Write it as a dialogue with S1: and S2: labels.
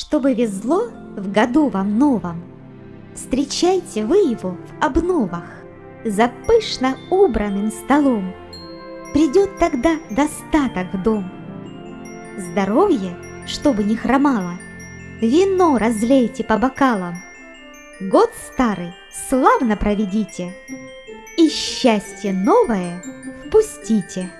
S1: Чтобы везло в году вам новом, Встречайте вы его в обновах, За пышно убранным столом. Придет тогда достаток в дом. Здоровье, чтобы не хромало, Вино разлейте по бокалам. Год старый славно проведите, И счастье новое впустите.